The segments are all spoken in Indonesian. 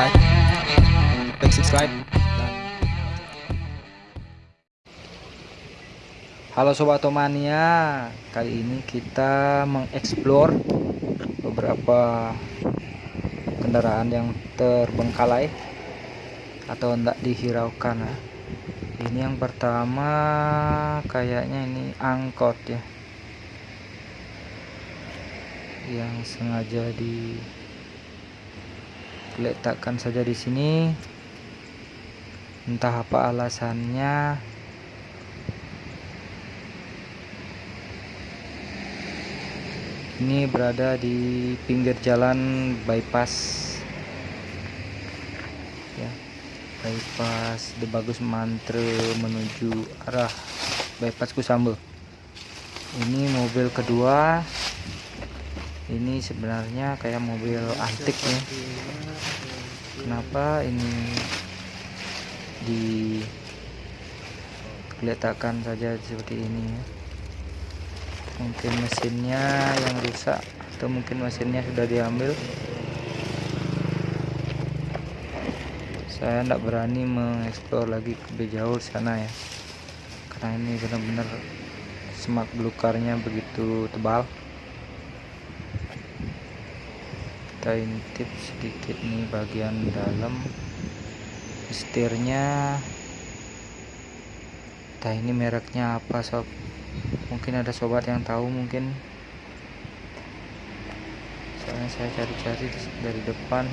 like klik subscribe Halo Sobat Otomania, kali ini kita mengeksplor beberapa kendaraan yang terbengkalai atau tidak dihiraukan. ya. Ini yang pertama kayaknya ini angkot ya, yang sengaja diletakkan saja di sini. Entah apa alasannya. ini berada di pinggir jalan bypass ya bypass The Bagus Mantre menuju arah bypass Kusambel ini mobil kedua ini sebenarnya kayak mobil antik ya. Kenapa ini diletakkan saja seperti ini ya? Mungkin mesinnya yang rusak atau mungkin mesinnya sudah diambil. Saya tidak berani mengeksplor lagi lebih jauh sana ya. Karena ini benar-benar semak belukarnya begitu tebal kita intip sedikit nih bagian dalam. Setirnya entah ini mereknya apa sob. Mungkin ada sobat yang tahu mungkin. Soalnya saya cari-cari dari depan.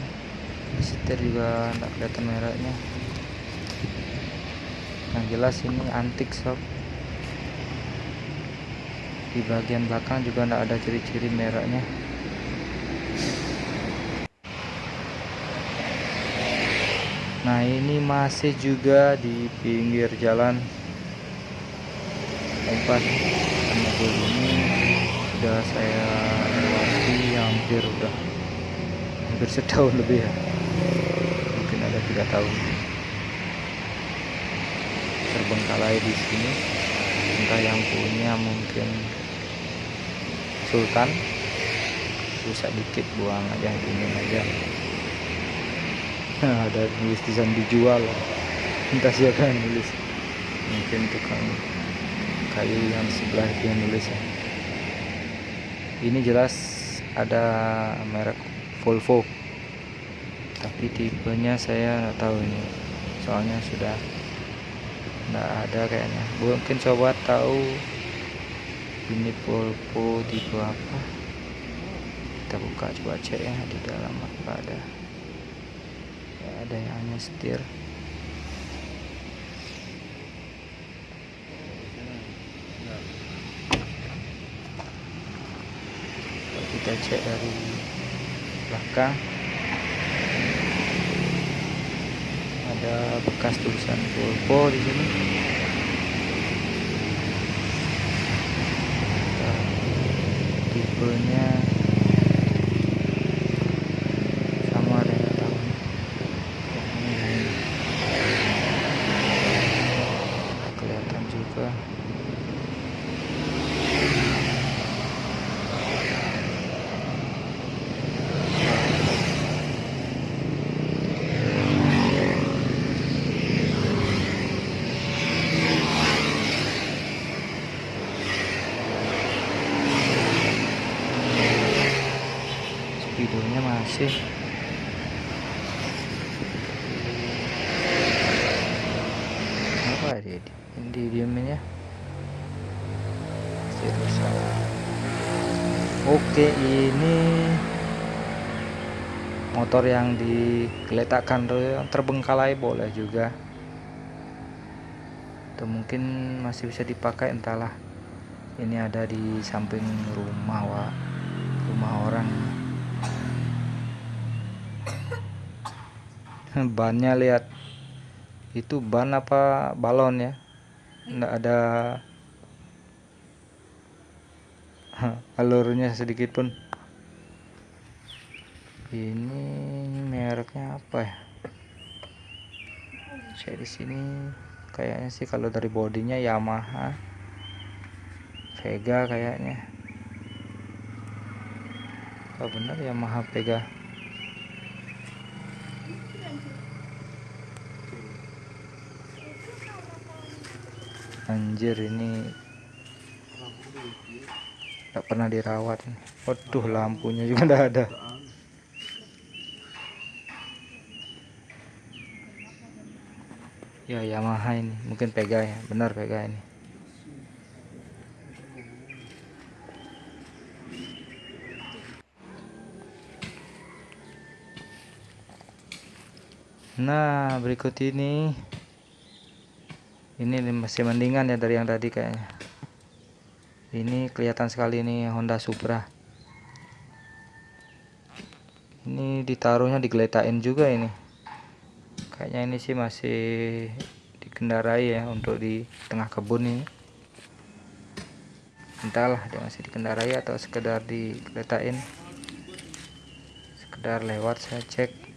Setir juga tidak kelihatan mereknya. Yang jelas ini antik sob. Di bagian belakang juga tidak ada ciri-ciri mereknya nah ini masih juga di pinggir jalan. Tempat mobil ini sudah saya lewati hampir udah hampir setahun lebih ya. Mungkin ada tiga tahun. Terbengkalai di sini. Entah yang punya mungkin Sultan. Rusak dikit buang aja ini aja ada tulis tulisan dijual. Entah siapa yang nulis. Mungkin tukang kayu yang sebelah yang nulis ya. Ini jelas ada merek Volvo. Tapi tipenya saya nggak tahu ini. Soalnya sudah nggak ada kayaknya. Mungkin coba tahu ini Volvo tipe apa. Kita buka coba cek ya di dalam apa ada ya, ada yang hanya setir. Kita cek dari belakang ada bekas tulisan Volvo di sini. Tipenya sama dengan tahun ini kelihatan juga speedonya masih. Apa dia di diamin ya? Masih rusak. oke ini motor yang diletakkan terbengkalai boleh juga. Atau mungkin masih bisa dipakai entahlah. Ini ada di samping rumah wa rumah orang bannya lihat. Itu ban apa balon ya? Enggak ada alurnya sedikit pun. Ini mereknya apa ya? Saya di sini. Kayaknya sih kalau dari bodinya Yamaha. Vega kayaknya. Oh benar Yamaha Vega anjir ini nggak pernah dirawat waduh lampunya juga udah ada. Ya Yamaha ini. Mungkin Pega ya. Benar Pega ini. Nah berikut ini ini masih mendingan ya dari yang tadi kayaknya. Ini kelihatan sekali ini Honda Supra. Ini ditaruhnya digeletain juga ini. Kayaknya ini sih masih dikendarai ya untuk di tengah kebun ini. Entahlah dia masih dikendarai atau sekedar digeletain sekedar lewat saya cek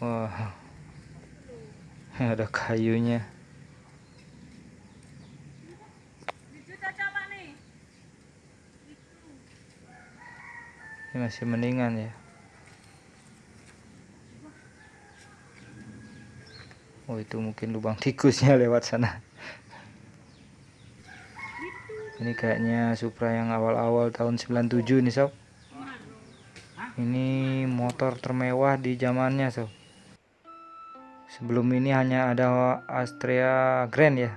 Wah. Ada kayunya. Ini masih mendingan ya. Oh itu mungkin lubang tikusnya lewat sana. Ini kayaknya Supra yang awal-awal tahun 97 ini sob. Ini motor termewah di zamannya sob sebelum ini hanya ada Astrea Grand ya.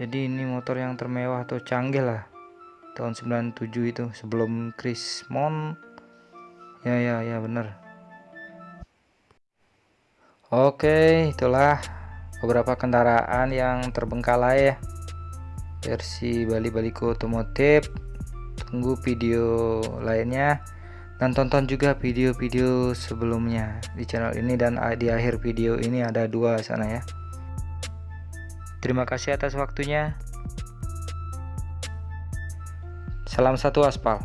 Jadi ini motor yang termewah atau canggih lah. Tahun 97 itu sebelum Chris Mon. Ya ya ya bener. Oke itulah beberapa kendaraan yang terbengkalai ya. Versi Bali Baliko Otomotif. Tunggu video lainnya dan tonton juga video-video sebelumnya di channel ini dan di akhir video ini ada dua sana ya. Terima kasih atas waktunya. Salam satu aspal